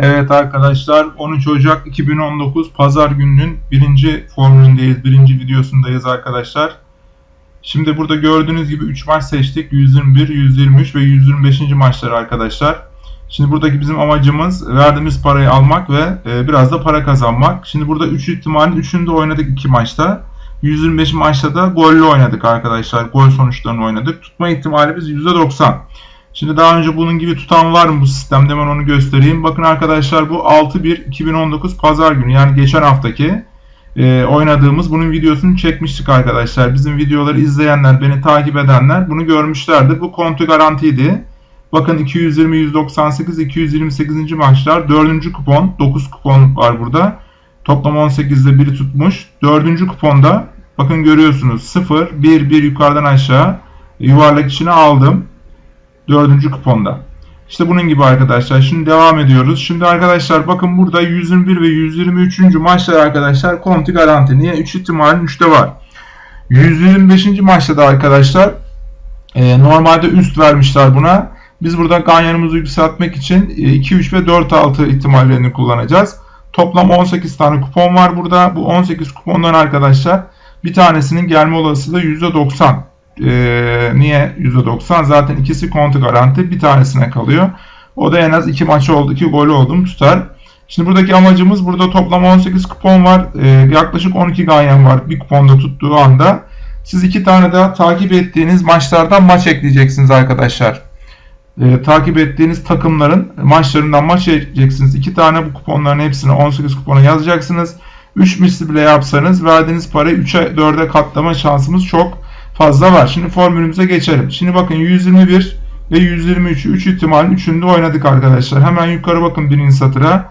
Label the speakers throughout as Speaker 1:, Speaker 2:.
Speaker 1: Evet arkadaşlar 13 Ocak 2019 Pazar gününün birinci formülündeyiz. Birinci videosundayız arkadaşlar. Şimdi burada gördüğünüz gibi 3 maç seçtik. 121, 123 ve 125. maçlar arkadaşlar. Şimdi buradaki bizim amacımız verdiğimiz parayı almak ve e, biraz da para kazanmak. Şimdi burada 3 ihtimalin 3'ünü de oynadık 2 maçta. 125 maçta da gollü oynadık arkadaşlar. Gol sonuçlarını oynadık. Tutma ihtimalimiz %90. Şimdi daha önce bunun gibi tutan var mı bu sistemde hemen onu göstereyim. Bakın arkadaşlar bu 6-1-2019 pazar günü yani geçen haftaki e, oynadığımız bunun videosunu çekmiştik arkadaşlar. Bizim videoları izleyenler, beni takip edenler bunu görmüşlerdir. Bu kontu garantiydi. Bakın 220, 198, 228. maçlar 4. kupon 9 kupon var burada. Toplam 18'de biri tutmuş. 4. kuponda bakın görüyorsunuz 0, 1, 1 yukarıdan aşağı yuvarlak içine aldım. Dördüncü kuponda. İşte bunun gibi arkadaşlar. Şimdi devam ediyoruz. Şimdi arkadaşlar bakın burada 121 ve 123. maçlar arkadaşlar konti garanti. Niye? 3 ihtimalin 3'te var. 125. maçta da arkadaşlar e, normalde üst vermişler buna. Biz burada ganyanımızı yükseltmek için 2, 3 ve 4, 6 ihtimallerini kullanacağız. Toplam 18 tane kupon var burada. Bu 18 kupondan arkadaşlar bir tanesinin gelme olasılığı %90. Ee, niye %90? Zaten ikisi kontu garanti. Bir tanesine kalıyor. O da en az 2 maç oldu, 2 golü oldum tutar. Şimdi buradaki amacımız burada toplam 18 kupon var. Ee, yaklaşık 12 ganyan var bir kuponda tuttuğu anda. Siz iki tane daha takip ettiğiniz maçlardan maç ekleyeceksiniz arkadaşlar. Ee, takip ettiğiniz takımların maçlarından maç ekleyeceksiniz. İki tane bu kuponların hepsini 18 kupona yazacaksınız. 3 misli bile yapsanız verdiğiniz parayı 3'e 4'e katlama şansımız çok fazla var. Şimdi formülümüze geçelim. Şimdi bakın 121 ve 123 3 ihtimalin 3'ünde oynadık arkadaşlar. Hemen yukarı bakın birinci satıra.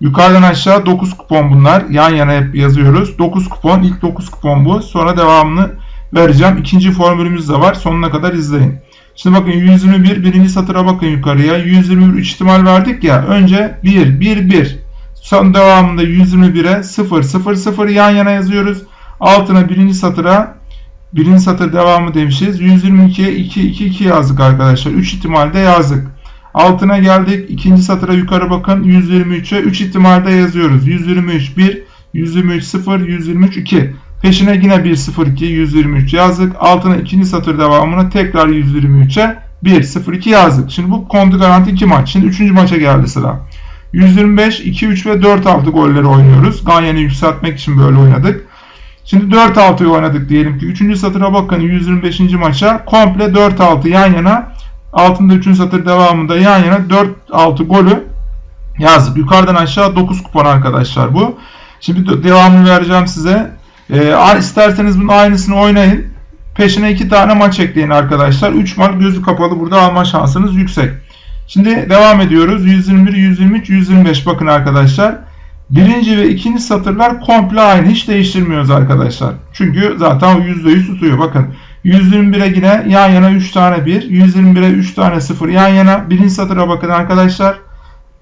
Speaker 1: Yukarıdan aşağı 9 kupon bunlar. Yan yana hep yazıyoruz. 9 kupon. ilk 9 kupon bu. Sonra devamını vereceğim. İkinci formülümüz de var. Sonuna kadar izleyin. Şimdi bakın 121 birinci satıra bakın yukarıya. 121 3 ihtimal verdik ya. Önce 1 1 1. Son devamında 121'e 0 0 0 yan yana yazıyoruz. Altına birinci satıra Birinci satır devamı demişiz. 122'ye 2, 2, 2 yazdık arkadaşlar. 3 ihtimalde yazdık. Altına geldik. İkinci satıra yukarı bakın. 123'e 3 ihtimalde yazıyoruz. 123 1, 123 0, 123 2. Peşine yine 1 0 2, 123 yazdık. Altına ikinci satır devamına tekrar 123'e 1 0 2 yazdık. Şimdi bu kontu garanti 2 maç. Şimdi 3. maça geldi sıra. 125, 2, 3 ve 4 6 golleri oynuyoruz. Ganyan'ı yükseltmek için böyle oynadık. Şimdi 4-6'yı oynadık diyelim ki. 3. satıra bakın 125. maça. Komple 4-6 yan yana. Altında 3. satır devamında yan yana 4-6 golü yazdık. Yukarıdan aşağı 9 kupon arkadaşlar bu. Şimdi devamını vereceğim size. Ee, isterseniz bunun aynısını oynayın. Peşine 2 tane maç ekleyin arkadaşlar. 3 maç gözü kapalı burada alma şansınız yüksek. Şimdi devam ediyoruz. 121, 123, 125 bakın arkadaşlar. Birinci ve ikinci satırlar komple aynı. Hiç değiştirmiyoruz arkadaşlar. Çünkü zaten %100 tutuyor. Bakın 121'e yine yan yana 3 tane 1. 121'e 3 tane 0 yan yana. Birinci satıra bakın arkadaşlar.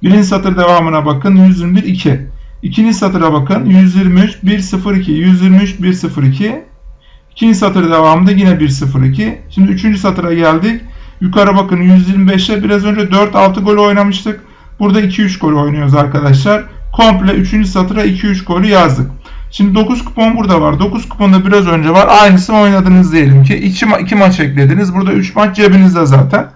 Speaker 1: Birinci satır devamına bakın. 121 2. İkinci satıra bakın. 123 1 0 2. 123 1 0 2. İkinci satır devamında yine 1 0 2. Şimdi üçüncü satıra geldik. Yukarı bakın 125'e biraz önce 4-6 gol oynamıştık. Burada 2-3 gol oynuyoruz arkadaşlar komple 3. satıra 2-3 golü yazdık. Şimdi 9 kupon burada var. 9 kuponda biraz önce var. Aynısını oynadınız diyelim ki. 2, ma 2 maç eklediniz. Burada 3 maç cebinizde zaten.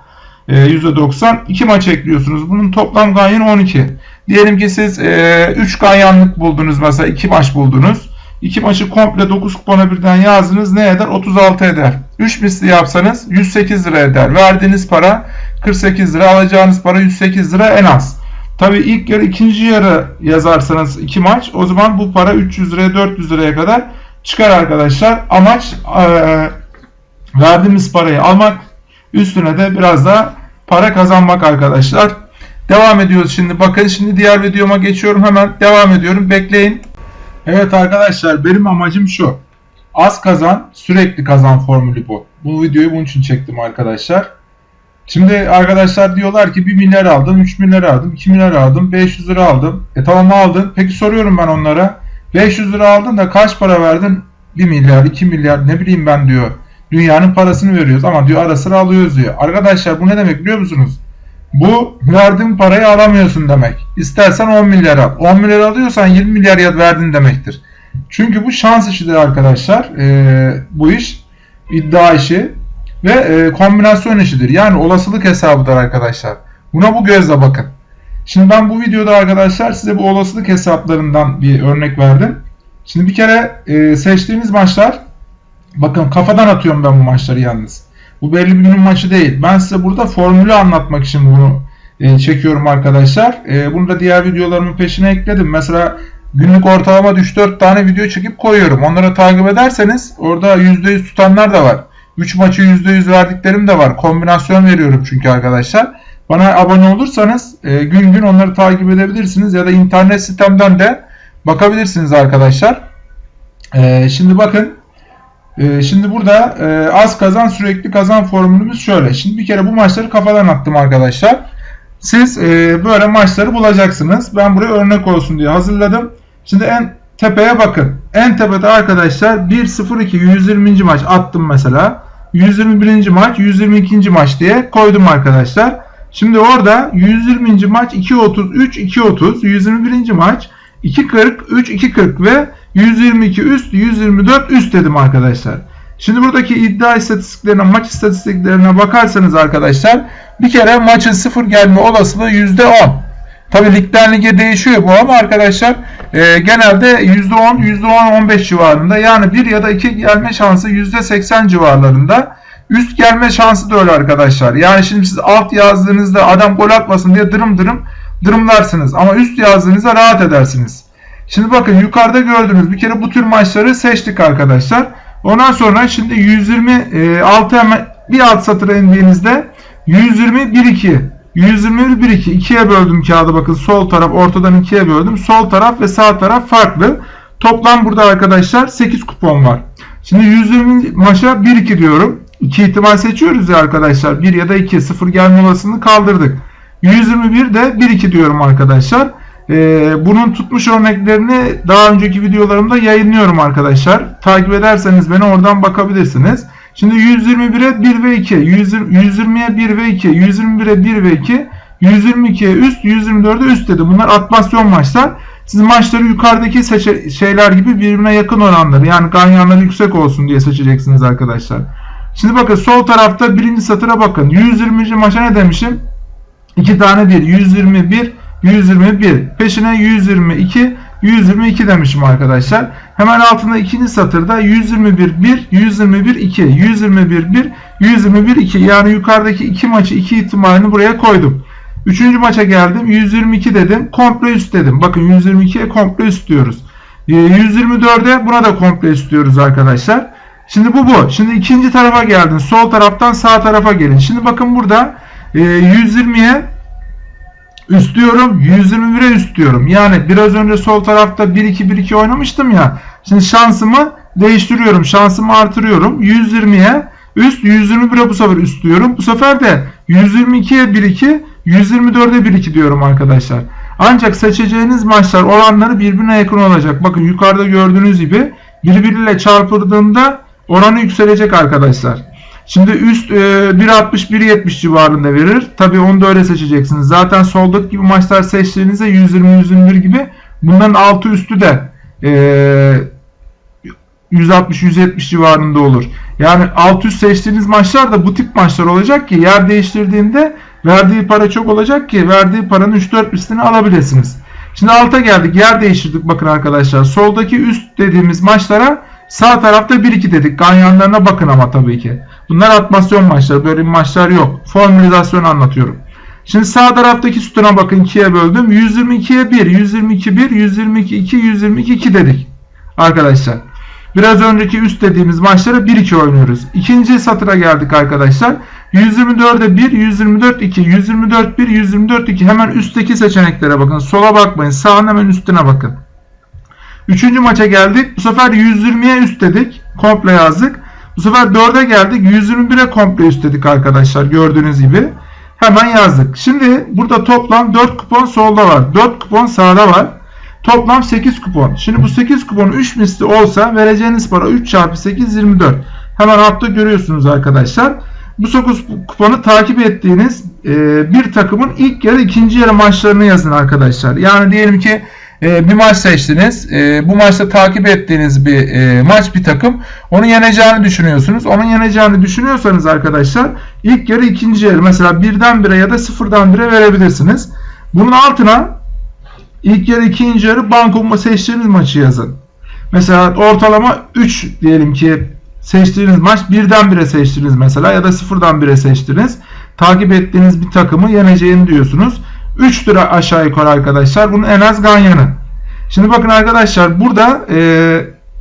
Speaker 1: E, %90. 2 maç ekliyorsunuz. Bunun toplam ganyanı 12. Diyelim ki siz e, 3 ganyanlık buldunuz mesela 2 maç buldunuz. 2 maçı komple 9 kupona birden yazdınız. Ne eder? 36 eder. 3 misli yapsanız 108 lira eder. Verdiğiniz para 48 lira. Alacağınız para 108 lira en az. Tabi ilk yarı ikinci yarı yazarsanız iki maç o zaman bu para 300 liraya 400 liraya kadar çıkar arkadaşlar. Amaç e, verdiğimiz parayı almak üstüne de biraz da para kazanmak arkadaşlar. Devam ediyoruz şimdi. Bakın şimdi diğer videoma geçiyorum. Hemen devam ediyorum. Bekleyin. Evet arkadaşlar benim amacım şu. Az kazan sürekli kazan formülü bu. Bu videoyu bunun için çektim arkadaşlar. Şimdi arkadaşlar diyorlar ki 1 milyar aldım, 3 milyar aldım, 2 milyar aldım, 500 lira aldım. E tamam aldın. Peki soruyorum ben onlara. 500 lira aldın da kaç para verdin? 1 milyar, 2 milyar ne bileyim ben diyor. Dünyanın parasını veriyoruz ama diyor ara sıra alıyoruz diyor. Arkadaşlar bu ne demek biliyor musunuz? Bu verdiğin parayı alamıyorsun demek. İstersen 10 milyar al. 10 milyar alıyorsan 20 milyar ya verdin demektir. Çünkü bu şans işidir arkadaşlar. Ee, bu iş iddia işi ve e, kombinasyon işidir. Yani olasılık hesabıdır arkadaşlar. Buna bu gözle bakın. Şimdi ben bu videoda arkadaşlar size bu olasılık hesaplarından bir örnek verdim. Şimdi bir kere e, seçtiğiniz maçlar bakın kafadan atıyorum ben bu maçları yalnız. Bu belli bir günün maçı değil. Ben size burada formülü anlatmak için bunu e, çekiyorum arkadaşlar. E, bunu da diğer videolarımın peşine ekledim. Mesela günlük ortalama 3-4 tane video çekip koyuyorum. Onları takip ederseniz orada %100 tutanlar da var. 3 maçı %100 verdiklerim de var. Kombinasyon veriyorum çünkü arkadaşlar. Bana abone olursanız e, gün gün onları takip edebilirsiniz ya da internet sitemden de bakabilirsiniz arkadaşlar. E, şimdi bakın e, şimdi burada e, az kazan sürekli kazan formülümüz şöyle. Şimdi bir kere bu maçları kafadan attım arkadaşlar. Siz e, böyle maçları bulacaksınız. Ben buraya örnek olsun diye hazırladım. Şimdi en tepeye bakın. En tepede arkadaşlar 1-0-2 120. maç attım mesela. 121. maç 122. maç diye koydum arkadaşlar. Şimdi orada 120. maç 2.33 2.30 121. maç 2.40 3 2.40 ve 122 üst 124 üst dedim arkadaşlar. Şimdi buradaki iddia istatistiklerine maç istatistiklerine bakarsanız arkadaşlar bir kere maçın sıfır gelme olasılığı %10. Tabi ligden lige değişiyor bu ama arkadaşlar e, genelde %10 %10-15 civarında yani 1 ya da 2 gelme şansı %80 civarlarında. Üst gelme şansı da öyle arkadaşlar. Yani şimdi siz alt yazdığınızda adam gol atmasın diye dırım dırım dırımlarsınız. Ama üst yazdığınızda rahat edersiniz. Şimdi bakın yukarıda gördüğünüz bir kere bu tür maçları seçtik arkadaşlar. Ondan sonra şimdi 126 hemen bir alt satıra indiğinizde 120 1 2 121 1 2 ikiye böldüm kağıdı bakın sol taraf ortadan ikiye böldüm. Sol taraf ve sağ taraf farklı. Toplam burada arkadaşlar 8 kupon var. Şimdi 120 maça 1 2 diyorum. 2 ihtimal seçiyoruz ya arkadaşlar. 1 ya da 2 0 gelme olasılığını kaldırdık. 121 de 1 2 diyorum arkadaşlar. Ee, bunun tutmuş örneklerini daha önceki videolarımda yayınlıyorum arkadaşlar. Takip ederseniz beni oradan bakabilirsiniz. Şimdi 121'e 1 ve 2, 120'ye 1 ve 2, 121'e 1 ve 2, 122'ye üst, 124'e üst dedi. Bunlar atmasyon maçlar. Siz maçları yukarıdaki şeyler gibi birbirine yakın oranları yani ganyanları yüksek olsun diye seçeceksiniz arkadaşlar. Şimdi bakın sol tarafta birinci satıra bakın. 120. maça ne demişim? 2 tane 1. 121, 121. Peşine 122, 122 demişim arkadaşlar. Hemen altında ikinci satırda 121 1, 121 2, 121 1, 121 2. Yani yukarıdaki iki maçı iki ihtimalini buraya koydum. Üçüncü maça geldim. 122 dedim. Komple üst dedim. Bakın 122'ye komple üst diyoruz. 124'e ee, buna da komple üst diyoruz arkadaşlar. Şimdi bu bu. Şimdi ikinci tarafa geldin. Sol taraftan sağ tarafa gelin. Şimdi bakın burada 120'ye üst diyorum. 121'e üst diyorum. Yani biraz önce sol tarafta 1-2-1-2 oynamıştım ya. Şimdi şansımı değiştiriyorum. Şansımı artırıyorum. 120'ye üst 121'e bu sefer üst diyorum. Bu sefer de 122'ye 1-2 124'e 1-2 diyorum arkadaşlar. Ancak seçeceğiniz maçlar oranları birbirine yakın olacak. Bakın yukarıda gördüğünüz gibi birbiriyle çarpıldığında oranı yükselecek arkadaşlar. Şimdi üst e, 1.60-1.70 civarında verir. Tabi onu da öyle seçeceksiniz. Zaten soldaki gibi maçlar seçtiğinizde 120-121 gibi bunların altı üstü de e, 160-170 civarında olur. Yani alt üst seçtiğiniz maçlar da bu tip maçlar olacak ki yer değiştirdiğinde verdiği para çok olacak ki verdiği paranın 3-4 üstünü alabilirsiniz. Şimdi alta geldik. Yer değiştirdik bakın arkadaşlar. Soldaki üst dediğimiz maçlara sağ tarafta 1-2 dedik. Ganyanlarına bakın ama tabii ki. Bunlar atmasyon maçları. Böyle maçlar yok. Formülizasyon anlatıyorum. Şimdi sağ taraftaki sütuna bakın 2'ye böldüm. 122'ye 1, 122 1, 122 2, 122 2 dedik. Arkadaşlar. Biraz önceki üst dediğimiz maçları 1-2 oynuyoruz. İkinci satıra geldik arkadaşlar. 124'e 1, 124 2, 124 1, 124 2. Hemen üstteki seçeneklere bakın. Sola bakmayın. Sağın hemen üstüne bakın. Üçüncü maça geldik. Bu sefer 120'ye üst dedik. Komple yazdık. Bu sefer 4'e geldik. 121'e komple üst dedik arkadaşlar. Gördüğünüz gibi. Hemen yazdık. Şimdi burada toplam 4 kupon solda var. 4 kupon sağda var. Toplam 8 kupon. Şimdi bu 8 kupon 3 misli olsa vereceğiniz para 3 çarpı 8 24. Hemen altta görüyorsunuz arkadaşlar. bu 9 kuponu takip ettiğiniz bir takımın ilk yarı ikinci yarı maçlarını yazın arkadaşlar. Yani diyelim ki e, bir maç seçtiniz. E, bu maçta takip ettiğiniz bir e, maç bir takım. Onu yeneceğini düşünüyorsunuz. Onun yeneceğini düşünüyorsanız arkadaşlar ilk yarı ikinci yarı mesela birden bire ya da sıfırdan bire verebilirsiniz. Bunun altına ilk yarı ikinci yarı banko seçtiğiniz maçı yazın. Mesela ortalama 3 diyelim ki seçtiğiniz maç birden bire seçtiniz mesela ya da sıfırdan bire seçtiniz. Takip ettiğiniz bir takımı yeneceğini diyorsunuz. 3 lira aşağı yukarı arkadaşlar. Bunun en az ganyanı. Şimdi bakın arkadaşlar burada e,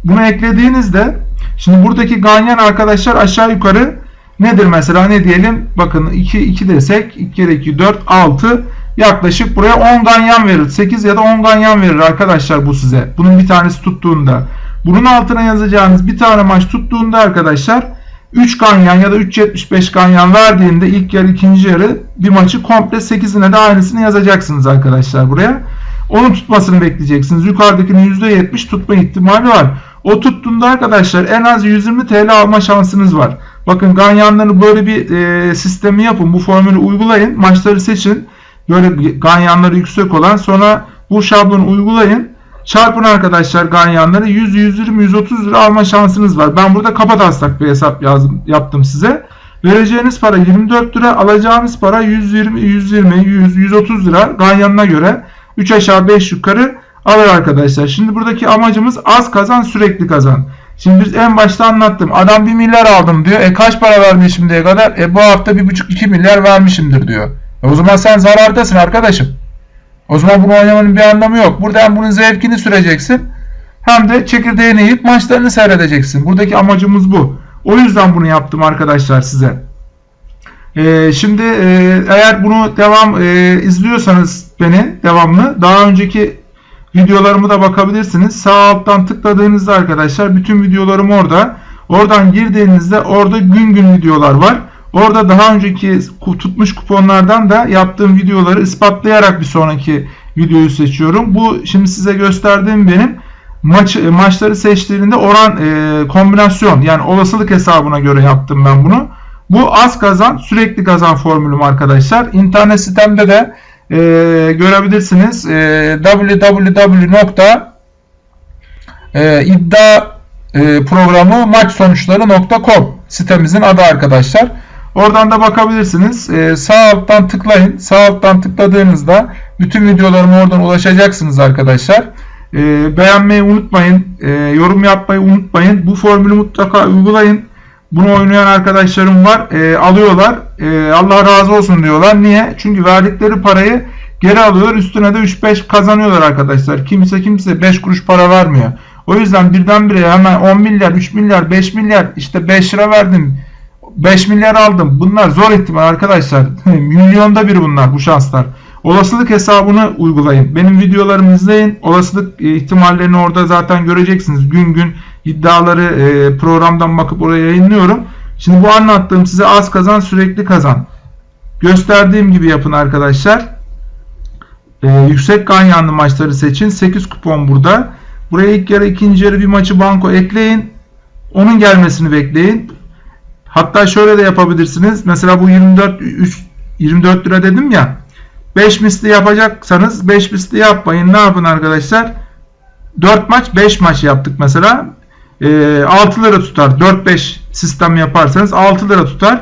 Speaker 1: bunu eklediğinizde şimdi buradaki ganyan arkadaşlar aşağı yukarı nedir mesela ne diyelim bakın 2 2 desek 2 kere 2 4 6 yaklaşık buraya 10 ganyan verir. 8 ya da 10 ganyan verir arkadaşlar bu size. Bunun bir tanesi tuttuğunda. Bunun altına yazacağınız bir tane maç tuttuğunda arkadaşlar 3 ganyan ya da 3.75 ganyan verdiğinde ilk yarı ikinci yarı bir maçı komple 8'ine de aynısını yazacaksınız arkadaşlar buraya. Onun tutmasını bekleyeceksiniz. Yukarıdakinin %70 tutma ihtimali var. O tuttuğunda arkadaşlar en az 120 TL alma şansınız var. Bakın ganyanları böyle bir e, sistemi yapın. Bu formülü uygulayın. Maçları seçin. Böyle ganyanları yüksek olan sonra bu şablonu uygulayın. Çarpın arkadaşlar ganyanları 100, 120, 130 lira alma şansınız var. Ben burada kapataslak bir hesap yazdım, yaptım size. Vereceğiniz para 24 lira, alacağınız para 120, 120, 100, 130 lira ganyanına göre 3 aşağı 5 yukarı alır arkadaşlar. Şimdi buradaki amacımız az kazan sürekli kazan. Şimdi biz en başta anlattım. Adam 1 milyar aldım diyor. E kaç para vermiş şimdiye kadar? E bu hafta 1,5-2 milyar vermişimdir diyor. E o zaman sen zarardasın arkadaşım. O zaman bunu oynamanın bir anlamı yok. Burada hem bunun zevkini süreceksin hem de çekirdeğini yiyip maçlarını seyredeceksin. Buradaki amacımız bu. O yüzden bunu yaptım arkadaşlar size. Ee, şimdi e, eğer bunu devam e, izliyorsanız beni devamlı daha önceki videolarımı da bakabilirsiniz. Sağ alttan tıkladığınızda arkadaşlar bütün videolarım orada. Oradan girdiğinizde orada gün gün videolar var. Orada daha önceki tutmuş kuponlardan da yaptığım videoları ispatlayarak bir sonraki videoyu seçiyorum. Bu şimdi size gösterdiğim benim maç maçları seçtiğinde oran e, kombinasyon yani olasılık hesabına göre yaptım ben bunu. Bu az kazan sürekli kazan formülüm arkadaşlar. İnternet sitemde de e, görebilirsiniz. E, www.iddia e, sitemizin adı arkadaşlar. Oradan da bakabilirsiniz. Ee, sağ alttan tıklayın. Sağ alttan tıkladığınızda bütün videolarıma oradan ulaşacaksınız arkadaşlar. Ee, beğenmeyi unutmayın. Ee, yorum yapmayı unutmayın. Bu formülü mutlaka uygulayın. Bunu oynayan arkadaşlarım var. Ee, alıyorlar. Ee, Allah razı olsun diyorlar. Niye? Çünkü verdikleri parayı geri alıyorlar. Üstüne de 3-5 kazanıyorlar arkadaşlar. Kimse kimse 5 kuruş para vermiyor. O yüzden birdenbire hemen 10 milyar, 3 milyar, 5 milyar işte 5 lira verdim 5 milyar aldım. Bunlar zor ihtimal arkadaşlar. Milyonda bir bunlar bu şanslar. Olasılık hesabını uygulayın. Benim videolarımı izleyin. Olasılık e, ihtimallerini orada zaten göreceksiniz. Gün gün iddiaları e, programdan bakıp oraya yayınlıyorum. Şimdi bu anlattığım size az kazan sürekli kazan. Gösterdiğim gibi yapın arkadaşlar. Ee, yüksek ganyanlı maçları seçin. 8 kupon burada. Buraya ilk yarı ikinci yarı bir maçı banko ekleyin. Onun gelmesini bekleyin. Hatta şöyle de yapabilirsiniz. Mesela bu 24 3 24 lira dedim ya. 5 misli yapacaksanız 5 misli yapmayın. Ne yapın arkadaşlar? 4 maç 5 maç yaptık mesela. E, 6 lira tutar. 4-5 sistem yaparsanız 6 lira tutar.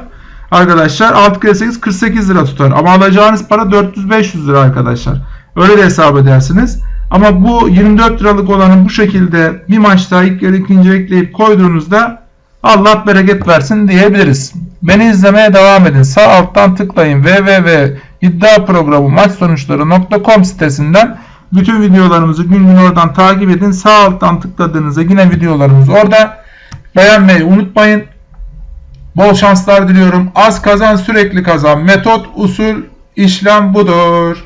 Speaker 1: Arkadaşlar 6 kere 8 48 lira tutar. Ama alacağınız para 400-500 lira arkadaşlar. Öyle de hesap edersiniz. Ama bu 24 liralık olanı bu şekilde bir maçta ilk yarı ikinci ekleyip koyduğunuzda Allah bereket versin diyebiliriz. Beni izlemeye devam edin. Sağ alttan tıklayın www.iddiaprogramı maç sonuçları.com sitesinden bütün videolarımızı gün gün oradan takip edin. Sağ alttan tıkladığınızda yine videolarımız orada. Beğenmeyi unutmayın. Bol şanslar diliyorum. Az kazan sürekli kazan. Metot, usul, işlem budur.